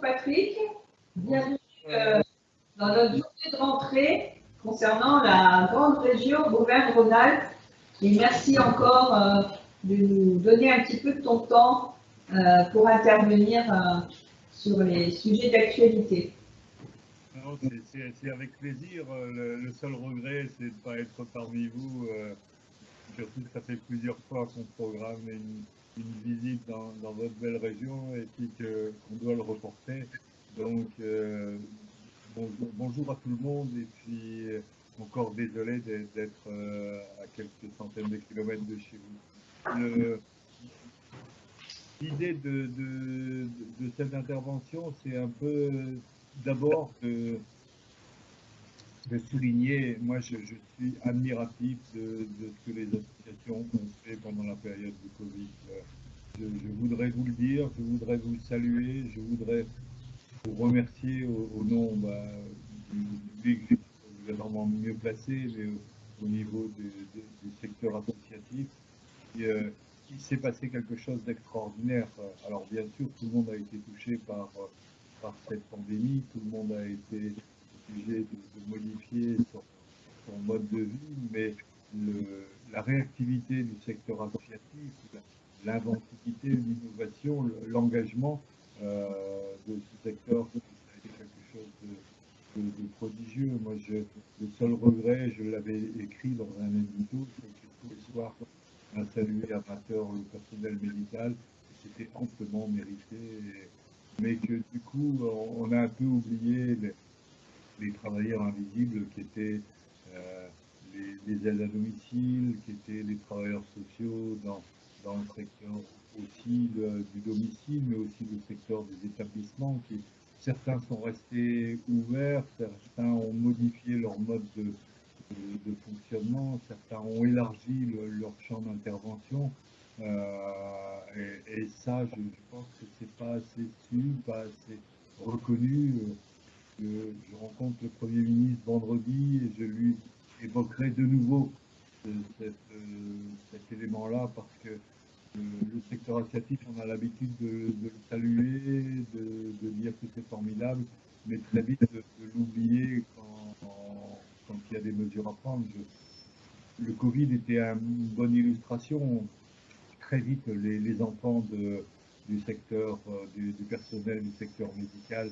Patrick. Bienvenue euh, dans notre journée de rentrée concernant la grande région Auvergne-Rhône-Alpes. Et merci encore euh, de nous donner un petit peu de ton temps euh, pour intervenir sur les sujets d'actualité. C'est avec plaisir. Le, seul regret, c'est de ne pas être parmi vous. surtout que ça fait plusieurs fois qu'on programme une, une visite dans, votre belle région et puis qu'on doit le reporter. Donc, euh, bonjour, à tout le monde et puis encore désolé d'être euh, à quelques centaines de kilomètres de chez vous. L'idée de, de, de, cette intervention, c'est un peu d'abord de, de souligner, moi je, suis admiratif de, ce que les associations ont fait pendant la période du Covid. Je, voudrais vous le dire, je voudrais vous saluer, je voudrais vous remercier au, nom bah, du public, vous êtes vraiment mieux placé, mais au, niveau du secteur associatif. Euh, il s'est passé quelque chose d'extraordinaire. Alors bien sûr, tout le monde a été touché par cette pandémie, tout le monde a été de, modifier son, mode de vie, mais la réactivité du secteur associatif, l'inventivité, l'innovation, l'engagement euh, de ce secteur, ça a été quelque chose de, prodigieux. Moi, le seul regret, je l'avais écrit dans un édito, c'est que tous les soirs, un salut amateur le personnel médical, c'était amplement mérité, mais que du coup, on a un peu oublié les travailleurs invisibles qui étaient euh, les, aides à domicile, qui étaient les travailleurs sociaux dans, dans le secteur aussi du domicile, mais aussi le secteur des établissements. Certains sont restés ouverts, certains ont modifié leur mode de, de, fonctionnement, certains ont élargi leur champ d'intervention. Euh, et, ça, je, pense que c'est pas assez su, pas assez reconnu je rencontre le Premier ministre vendredi et je lui évoquerai de nouveau cet, élément-là parce que le, secteur asiatique, on a l'habitude de, le saluer, de, dire que c'est formidable, mais très vite de, l'oublier quand, il y a des mesures à prendre. le Covid était une bonne illustration. Très vite, les, enfants du secteur, euh, du personnel du secteur médical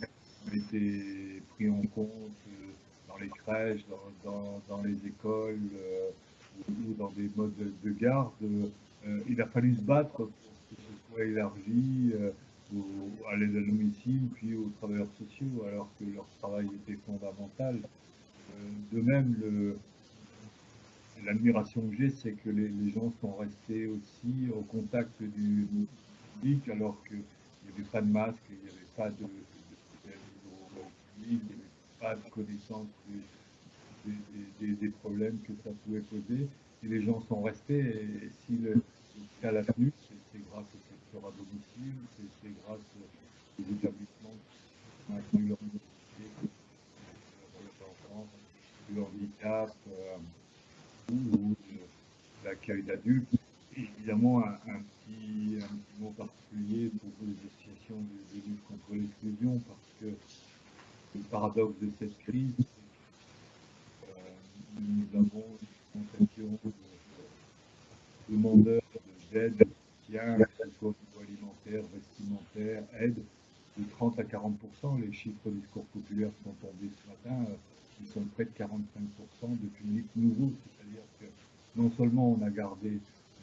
été pris en compte euh, dans les crèches, dans, les écoles euh, ou, dans des modes de, garde. Euh, il a fallu se battre pour que ce soit élargi à l'aide à domicile, puis aux travailleurs sociaux, alors que leur travail était fondamental. de même, l'admiration que j'ai, c'est que les, gens sont restés aussi au contact du public, alors qu'il n'y avait pas de masque, il n'y avait pas de, pas de connaissance des, problèmes que ça pouvait poser. Et les gens sont restés. Et, si le, cas l'a tenu, c'est grâce au secteur à domicile, c'est grâce aux établissements qui ont maintenu leur métier, le handicap euh, ou, l'accueil d'adultes. Évidemment, un, petit, un, petit, mot particulier pour les associations de, de lutte contre l'exclusion, parce que le paradoxe de cette crise, euh, nous avons une concentration de demandeurs d'aide, de soutien, niveau alimentaire, vestimentaire, aide, de 30 à 40% Les chiffres du discours populaire sont tombés ce matin, euh, ils sont près de 45% de public nouveau, c'est-à-dire que non seulement on a gardé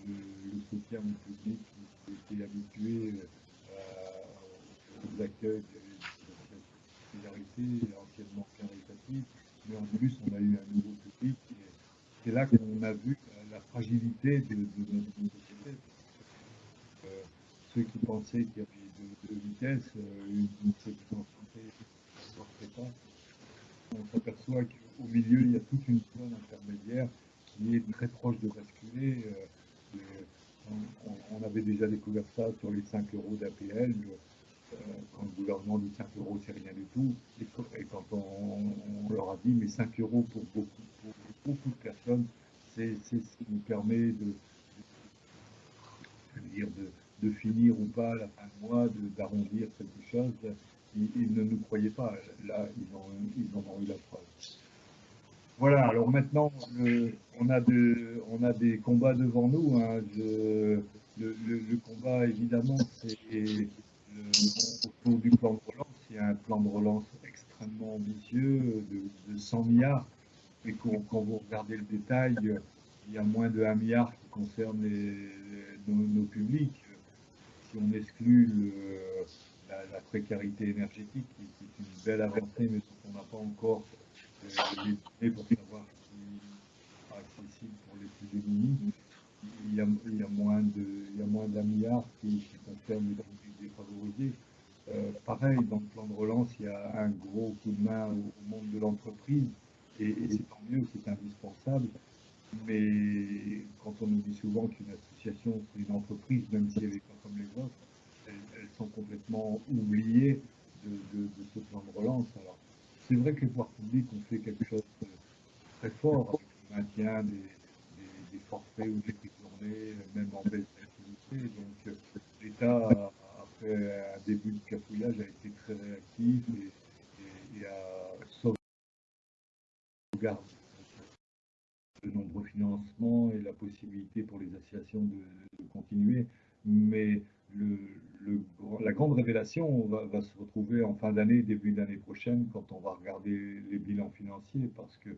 le, soutien au public qui était habitué euh, aux accueils solidarité anciennement caritative, mais en plus on a eu un nouveau public. C'est là qu'on a vu la fragilité de, notre société. Euh, ceux qui pensaient qu'il y avait deux, vitesses, euh, une, une ne portait pas. On s'aperçoit qu'au milieu, il y a toute une zone intermédiaire qui est très proche de basculer. Euh, on, avait déjà découvert ça sur les 5 euros d'APL quand le gouvernement dit 5 euros, c'est rien du tout, et, quand on, leur a dit, mais 5 euros pour beaucoup, de personnes, c'est ce qui nous permet de, dire, de, finir ou pas la fin de mois, d'arrondir quelque chose, ils, ne nous croyaient pas. Là, ils, ont, ils en ont eu la preuve. Voilà, alors maintenant, on, a de, on a des combats devant nous. Hein. le, combat, évidemment, c'est autour du plan de relance. Il y a un plan de relance extrêmement ambitieux de, 100 milliards. Et quand, vous regardez le détail, il y a moins de 1 milliard qui concerne nos, publics. Si on exclut la, précarité énergétique, qui, est une belle avancée, mais on n'a pas encore données pour savoir si c'est accessible pour les plus démunis, il y a, il y a moins d'un milliard qui, concerne les publics défavorisés. Euh, pareil, dans le plan de relance, il y a un gros coup de main au, monde de l'entreprise, et, c'est tant mieux, c'est indispensable. Mais quand on nous dit souvent qu'une association, c'est une entreprise, même si elle n'est pas comme les autres, elles, sont complètement oubliées de, ce plan de relance. Alors, c'est vrai que les pouvoirs publics ont fait quelque chose de très fort avec le maintien des, forfaits ou des prix journées, même en baisse d'activité. Donc, l'État, après un début de cafouillage, a été très réactif et, et a sauvegardé de nombreux financements et la possibilité pour les associations de, continuer. Mais la grande révélation va, va, se retrouver en fin d'année, début d'année prochaine, quand on va regarder les bilans financiers, parce que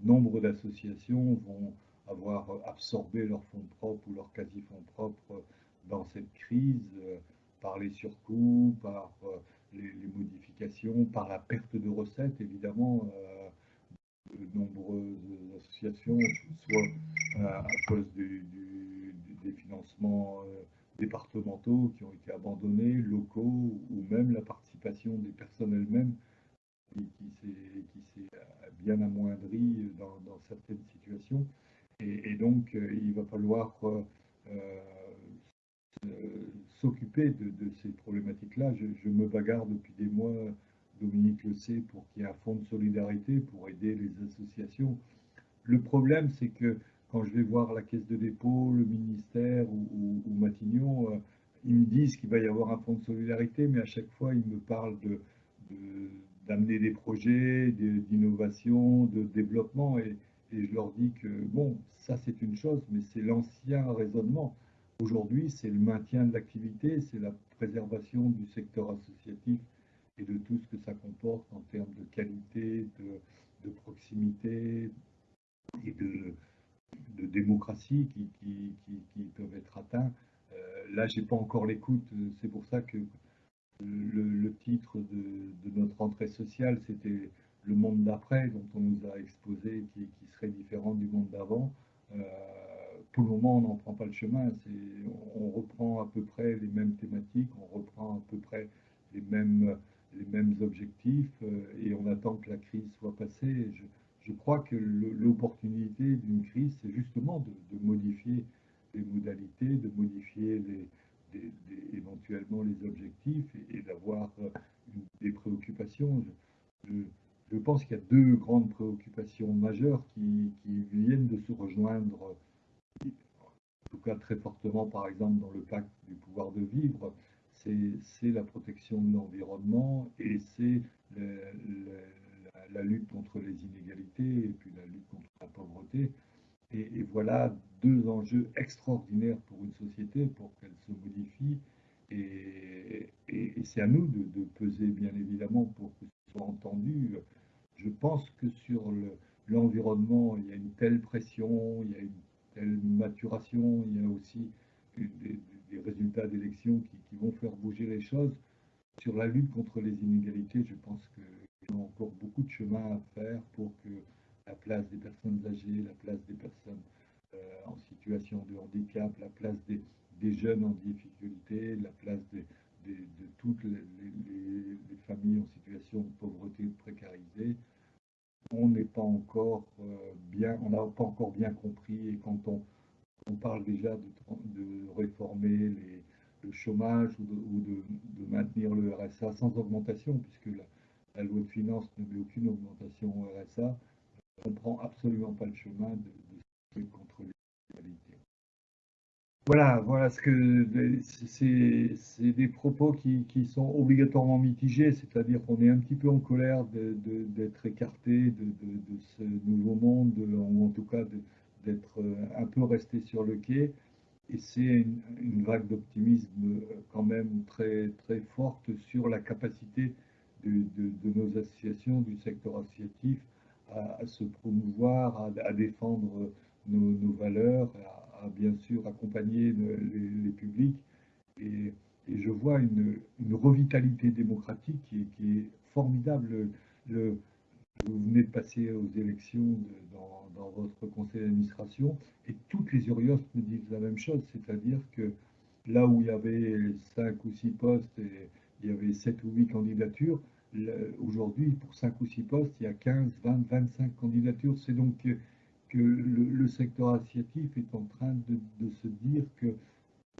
nombre d'associations vont avoir absorbé leurs fonds propres ou leurs quasi-fonds propres dans cette crise, euh, par les surcoûts, par euh, les, modifications, par la perte de recettes, évidemment. Euh, de nombreuses associations, soit à, cause des financements euh, départementaux qui ont été abandonnés, locaux, ou même la participation des personnes elles-mêmes qui, s'est bien amoindrie dans, certaines situations. Et, donc, euh, il va falloir euh, de, ces problématiques-là. Je, me bagarre depuis des mois Dominique le sait, pour qu'il y ait un fonds de solidarité pour aider les associations. Le problème, c'est que quand je vais voir la caisse de dépôt, le ministère ou, Matignon, euh, ils me disent qu'il va y avoir un fonds de solidarité, mais à chaque fois, ils me parlent d'amener des projets, d'innovation, de développement, et, je leur dis que, bon, ça c'est une chose, mais c'est l'ancien raisonnement. Aujourd'hui, c'est le maintien de l'activité, c'est la préservation du secteur associatif et de tout ce que ça comporte en termes de qualité, de, proximité et de, démocratie qui, peuvent être atteints. Euh, là, j'ai pas encore l'écoute, c'est pour ça que le, titre de, de, notre entrée sociale, c'était le monde d'après, dont on nous a exposé, qui, serait différent du monde d'avant. Euh, pour le moment, on n'en prend pas le chemin. On reprend à peu près les mêmes thématiques, on reprend à peu près les mêmes les mêmes objectifs euh, et on attend que la crise soit passée. Je, crois que l'opportunité d'une crise, c'est justement de, modifier les modalités, de modifier éventuellement les objectifs et, d'avoir euh, des préoccupations. Je, pense qu'il y a deux grandes préoccupations majeures qui, viennent de se rejoindre, en tout cas très fortement, par exemple, dans le pacte du pouvoir de vivre c'est la protection de l'environnement et c'est la, lutte contre les inégalités et puis la lutte contre la pauvreté. Et, voilà deux enjeux extraordinaires pour une société pour qu'elle se modifie. Et, c'est à nous de, peser, bien évidemment, pour que ce soit entendu. Je pense que sur l'environnement, il y a une telle pression, il y a une telle maturation, il y a aussi des, résultats d'élections qui, vont faire bouger les choses. Sur la lutte contre les inégalités, je pense qu'il y a encore beaucoup de chemin à faire pour que la place des personnes âgées, la place des personnes euh, en situation de handicap, la place des, jeunes en difficulté, la place de toutes les, les, familles en situation de pauvreté précarité, on n'est pas encore euh, bien, on n'a pas encore bien compris et quand on parle déjà de, réformer les, le chômage ou, de, maintenir le RSA sans augmentation, puisque la, loi de finances ne met aucune augmentation au RSA. On ne prend absolument pas le chemin de, de les inégalités. Voilà, voilà ce que c'est des propos qui, sont obligatoirement mitigés, c'est-à-dire qu'on est un petit peu en colère d'être écarté de, ce nouveau monde, ou en tout cas d'être un peu resté sur le quai. Et c'est une, vague d'optimisme quand même très, très forte sur la capacité de, nos associations, du secteur associatif, à, se promouvoir, à, défendre nos, valeurs, bien sûr accompagner les, publics. Et, je vois une, revitalité démocratique qui, est formidable. Le, vous venez de passer aux élections dans, votre conseil d'administration et toutes les URIOS me disent la même chose, c'est-à-dire que là où il y avait 5 ou 6 postes et il y avait 7 ou 8 candidatures, aujourd'hui, pour 5 ou 6 postes, il y a 15, 20, 25 candidatures. C'est donc que, le, secteur associatif est en train de, se dire que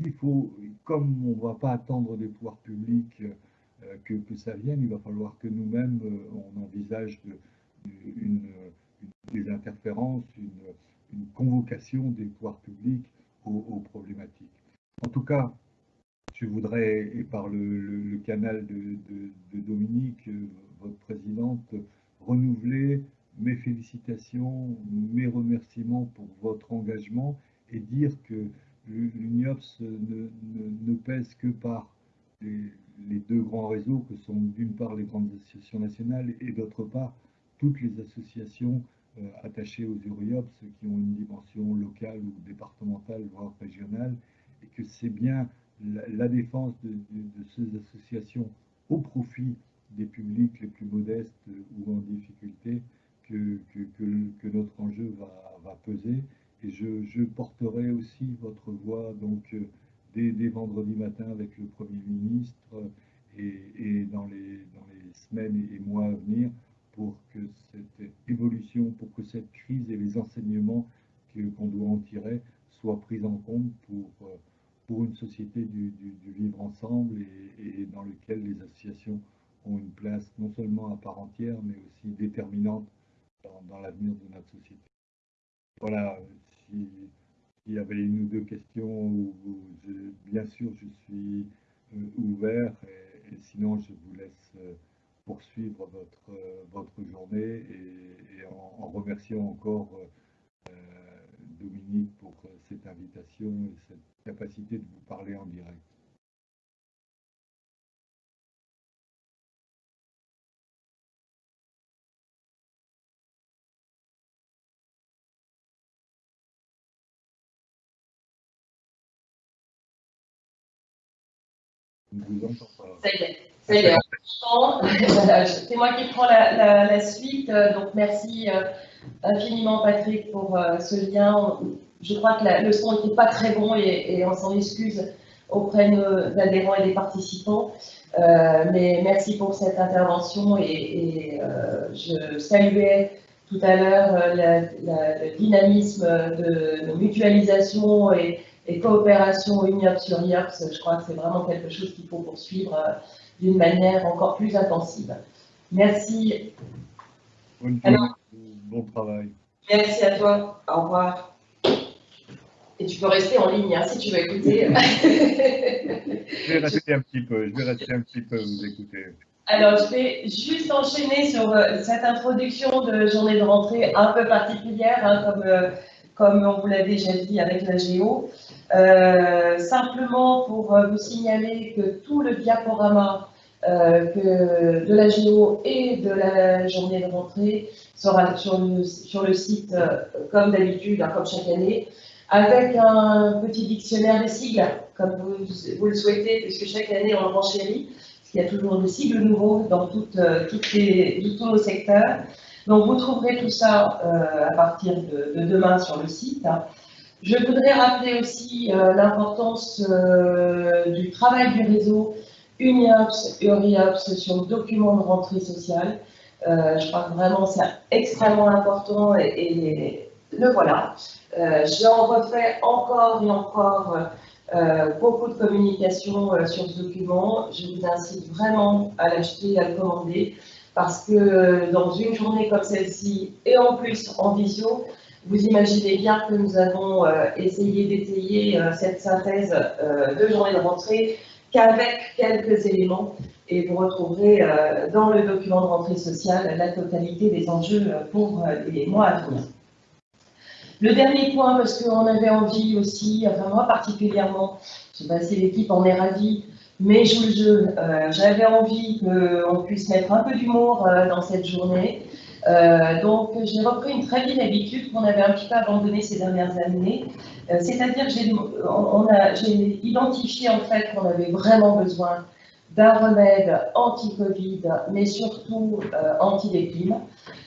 il faut, comme on ne va pas attendre des pouvoirs publics euh, que, ça vienne, il va falloir que nous-mêmes, euh, on envisage une, des interférences, une, convocation des pouvoirs publics aux, problématiques. En tout cas, je voudrais, et par le, canal de, Dominique, euh, votre présidente, renouveler mes félicitations, mes remerciements pour votre engagement et dire que l'UNIOPS ne, ne, pèse que par les, deux grands réseaux que sont d'une part les grandes associations nationales et d'autre part toutes les associations euh, attachées aux URIOPS qui ont une dimension locale ou départementale, voire régionale, et que c'est bien la, défense de, ces associations au profit des publics les plus modestes ou en difficulté que, que, notre enjeu va, peser. Et je, porterai aussi votre voix donc, euh, dès, vendredi matin avec le Premier ministre et, dans, les, dans, les, semaines et mois à venir pour que cette évolution, pour que cette crise et les enseignements qu'on doit en tirer soient pris en compte pour euh, pour une société du, vivre ensemble et, dans lequel les associations ont une place non seulement à part entière, mais aussi déterminante dans, l'avenir de notre société. Voilà, s'il y avait une ou deux questions, bien sûr, je suis euh, ouvert et, sinon, je vous laisse euh, poursuivre votre, euh, votre journée et, en, remerciant encore Dominique pour cette invitation et cette capacité de vous parler en direct. Ça C'est moi qui prends la, suite. Donc, merci euh, infiniment, Patrick, pour euh, ce lien. Je crois que le son n'était pas très bon et, on s'en excuse auprès de adhérents et des participants. Euh, mais merci pour cette intervention et, euh, je saluais tout à l'heure euh, le dynamisme de, mutualisation et, coopération UNIOPS sur IOPS. Je crois que c'est vraiment quelque chose qu'il faut poursuivre d'une manière encore plus intensive. Merci. bon travail. Merci à toi. Au revoir. Et tu peux rester en ligne hein, si tu veux écouter. je vais rester un petit peu, je vais rester un petit peu, vous écouter. Alors, je vais juste enchaîner sur euh, cette introduction de journée de rentrée un peu particulière, hein, comme, euh, comme on vous l'a déjà dit avec la Géo. Euh, simplement pour vous signaler que tout le diaporama que de la Géo et de la journée de rentrée sera sur le, site comme d'habitude, hein, comme chaque année avec un petit dictionnaire des sigles, comme vous, le souhaitez, puisque chaque année on le renchérit, parce qu'il y a toujours des sigles nouveaux dans euh, tous nos secteurs. Donc vous trouverez tout ça euh, à partir de, demain sur le site. Je voudrais rappeler aussi euh, l'importance du travail du réseau UNIOPS et ORIOPS sur le document de rentrée sociale. je crois que vraiment c'est extrêmement important et, le voilà. Euh, J'en refais encore et encore euh, beaucoup de communication euh, sur ce document. Je vous incite vraiment à l'acheter et à le commander parce que dans une journée comme celle-ci, et en plus en visio, Vous imaginez bien que nous avons essayé d'étayer cette synthèse de journée de rentrée qu'avec quelques éléments et vous retrouverez dans le document de rentrée sociale la totalité des enjeux pour les mois à venir. Le dernier point, parce qu'on avait envie aussi, enfin moi particulièrement, je ne sais pas si l'équipe en est ravie, mais je le jeu, euh, j'avais envie qu'on puisse mettre un peu d'humour euh, dans cette journée. Euh, donc j'ai repris une très vieille habitude qu'on avait un petit peu abandonnée ces dernières années. C'est-à-dire que j'ai identifié en fait qu'on avait vraiment besoin d'un remède anti-Covid, mais surtout anti-déprime.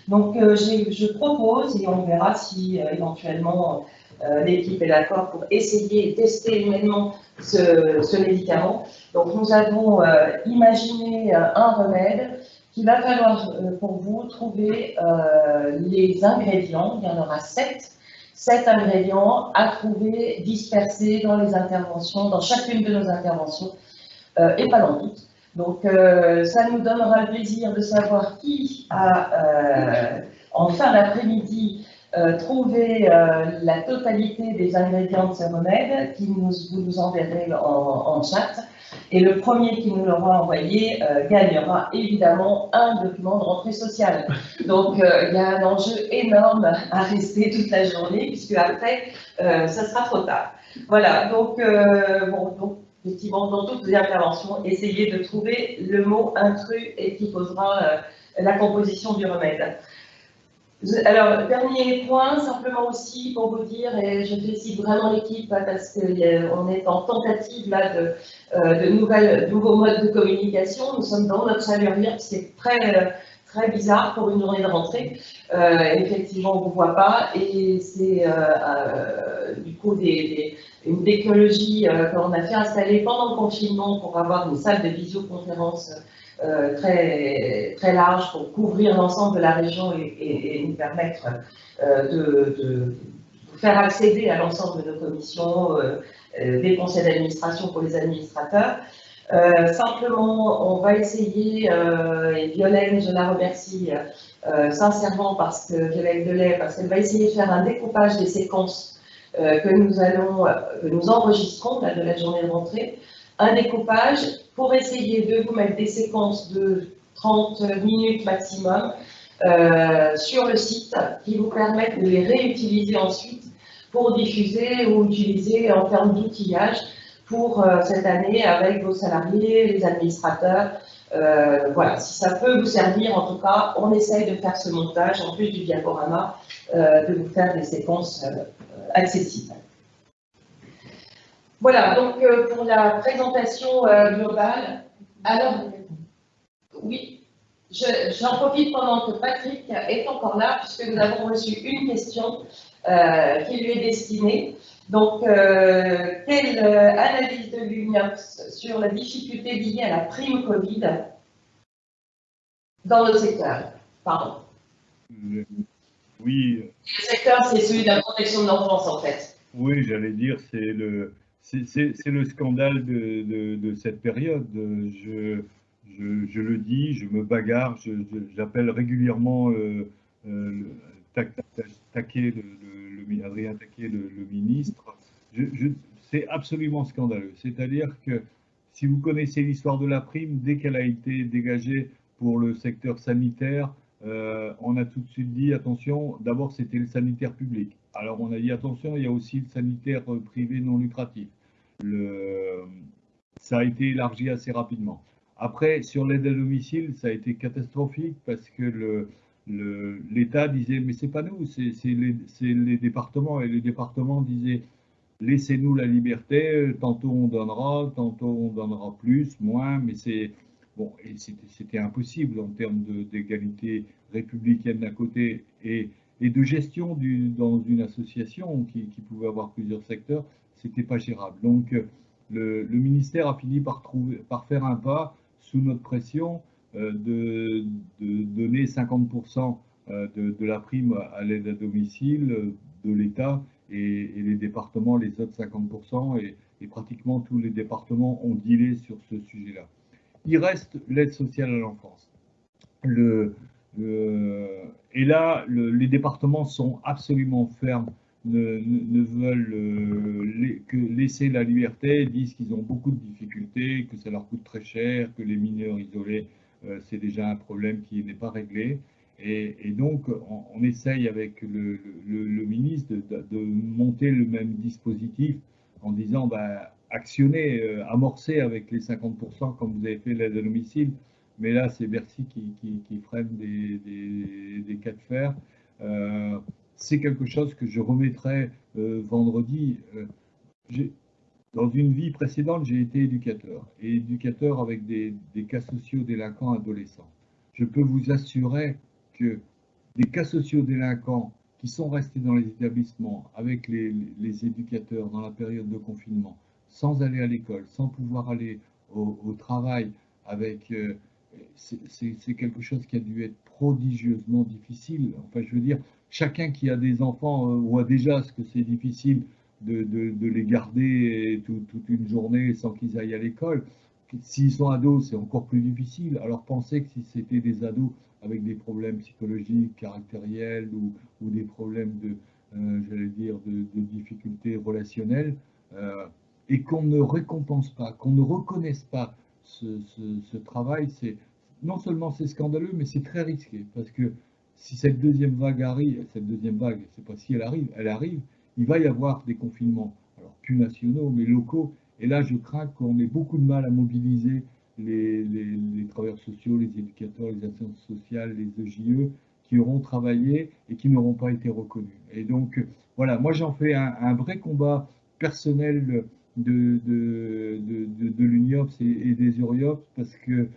Donc je propose, et on verra si éventuellement euh, l'équipe est d'accord pour essayer et tester humainement ce, médicament. Donc nous avons euh, imaginé euh, un remède qu'il va falloir pour vous trouver les ingrédients. Il y en aura sept sept ingrédients à trouver dispersés dans les interventions, dans chacune de nos interventions, et pas dans toutes. Donc, ça nous donnera le plaisir de savoir qui a, en fin d'après-midi, euh, trouver euh, la totalité des ingrédients de ce remède, qui nous, vous nous enverrez en, chat. Et le premier qui nous l'aura envoyé euh, gagnera évidemment un document de rentrée sociale. Donc il y a un enjeu énorme à rester toute la journée, puisque après, ça sera trop tard. Voilà, donc, bon, donc effectivement, dans toutes les interventions, essayez de trouver le mot intrus et qui posera la composition du remède. Alors, dernier point, simplement aussi pour vous dire, et je félicite vraiment l'équipe parce qu'on est en tentative là de, euh, nouvelles, nouveaux modes de communication. Nous sommes dans notre salurière, c'est très, très bizarre pour une journée de rentrée. Euh, effectivement, on ne vous voit pas et c'est euh, du coup des, une technologie qu'on a fait installer pendant le confinement pour avoir une salle de visioconférence euh, très, très large pour couvrir l'ensemble de la région et, nous permettre euh, de, faire accéder à l'ensemble de nos commissions, euh, des conseils d'administration pour les administrateurs. simplement, on va essayer, et Violaine, je la remercie sincèrement parce que Violaine Delay, parce qu'elle va essayer de faire un découpage des séquences que nous allons, que nous enregistrons de la journée de rentrée, un découpage pour essayer de vous mettre des séquences de 30 minutes maximum euh, sur le site qui vous permettent de les réutiliser ensuite pour diffuser ou utiliser en termes d'outillage pour euh, cette année avec vos salariés, les administrateurs. Euh, voilà, si ça peut vous servir, en tout cas, on essaye de faire ce montage, en plus du diaporama, de vous faire des séquences accessibles. Voilà, donc euh, pour la présentation euh, globale, alors, oui, j'en profite pendant que Patrick est encore là, puisque nous avons reçu une question euh, qui lui est destinée. Donc, quelle analyse de l'UNIOPS sur la difficulté liée à la prime Covid dans le secteur? Pardon. Oui. Le secteur, c'est celui de la protection de l'enfance, en fait. Oui, j'allais dire, c'est le, c'est le scandale de, cette période. Je, le dis, je me bagarre, j'appelle régulièrement Adrien Taquet, le, ministre. c'est absolument scandaleux. C'est-à-dire que si vous connaissez l'histoire de la prime, dès qu'elle a été dégagée pour le secteur sanitaire, euh, on a tout de suite dit attention, d'abord c'était le sanitaire public. Alors on a dit attention, il y a aussi le sanitaire privé non lucratif ça a été élargi assez rapidement. Après, sur l'aide à domicile, ça a été catastrophique parce que l'État disait mais c'est pas nous, c'est les, départements et les départements disaient laissez-nous la liberté, tantôt on donnera, tantôt on donnera plus, moins, mais c'est bon c'était impossible en termes d'égalité républicaine d'un côté et, et, de gestion dans une association qui, pouvait avoir plusieurs secteurs c'était pas gérable. Donc, le, ministère a fini par, trouver, par faire un pas sous notre pression euh, de, donner 50% euh, de, la prime à l'aide à domicile euh, de l'État et, les départements les autres 50% et, pratiquement tous les départements ont dealé sur ce sujet-là. Il reste l'aide sociale à l'enfance. Le, et là, les départements sont absolument fermes, ne, veulent euh, que laisser la liberté, disent qu'ils ont beaucoup de difficultés, que ça leur coûte très cher, que les mineurs isolés, euh, c'est déjà un problème qui n'est pas réglé. Et, donc, on, essaye avec le, ministre de, monter le même dispositif en disant, bah, actionner, euh, amorcer avec les 50% comme vous avez fait l'aide à domicile, mais là, c'est Bercy qui, freine des, cas de fer. Euh, c'est quelque chose que je remettrai euh, vendredi. Euh, dans une vie précédente, j'ai été éducateur, et éducateur avec des, cas sociaux délinquants adolescents. Je peux vous assurer que des cas sociaux délinquants qui sont restés dans les établissements avec les, éducateurs dans la période de confinement, sans aller à l'école, sans pouvoir aller au, travail, avec c'est quelque chose qui a dû être prodigieusement difficile. Enfin, je veux dire, chacun qui a des enfants euh, voit déjà ce que c'est difficile de, les garder toute une journée sans qu'ils aillent à l'école. S'ils sont ados, c'est encore plus difficile. Alors pensez que si c'était des ados avec des problèmes psychologiques, caractériels ou, des problèmes de, euh, j'allais dire, de, difficultés relationnelles, euh, et qu'on ne récompense pas, qu'on ne reconnaisse pas ce, travail, c'est non seulement c'est scandaleux, mais c'est très risqué parce que si cette deuxième vague arrive, cette deuxième vague, c'est pas si elle arrive, elle arrive, il va y avoir des confinements, alors plus nationaux, mais locaux. Et là, je crains qu'on ait beaucoup de mal à mobiliser les, travailleurs sociaux, les éducateurs, les assistantes sociales, les EJE, qui auront travaillé et qui n'auront pas été reconnus. Et donc, voilà, moi j'en fais un, vrai combat personnel de, de, l'UNIOPS et, des URIOPS parce que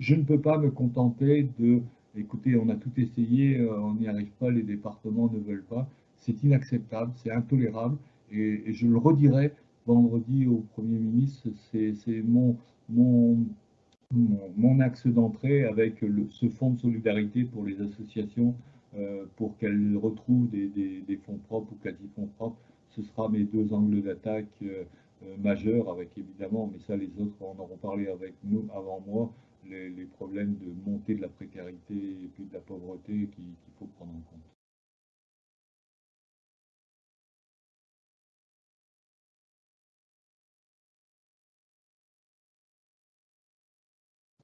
je ne peux pas me contenter de, écoutez, on a tout essayé, euh, on n'y arrive pas, les départements ne veulent pas. C'est inacceptable, c'est intolérable et, je le redirai vendredi au Premier ministre, c'est mon, axe d'entrée avec ce fonds de solidarité pour les associations euh, pour qu'elles retrouvent des, fonds propres ou quasi-fonds propres. Ce sera mes deux angles d'attaque. Euh, euh, majeur, avec évidemment, mais ça les autres en auront parlé avec nous avant moi, les, problèmes de montée de la précarité et puis de la pauvreté qu'il faut prendre en compte.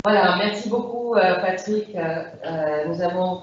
Voilà, merci beaucoup euh, Patrick. Euh, nous avons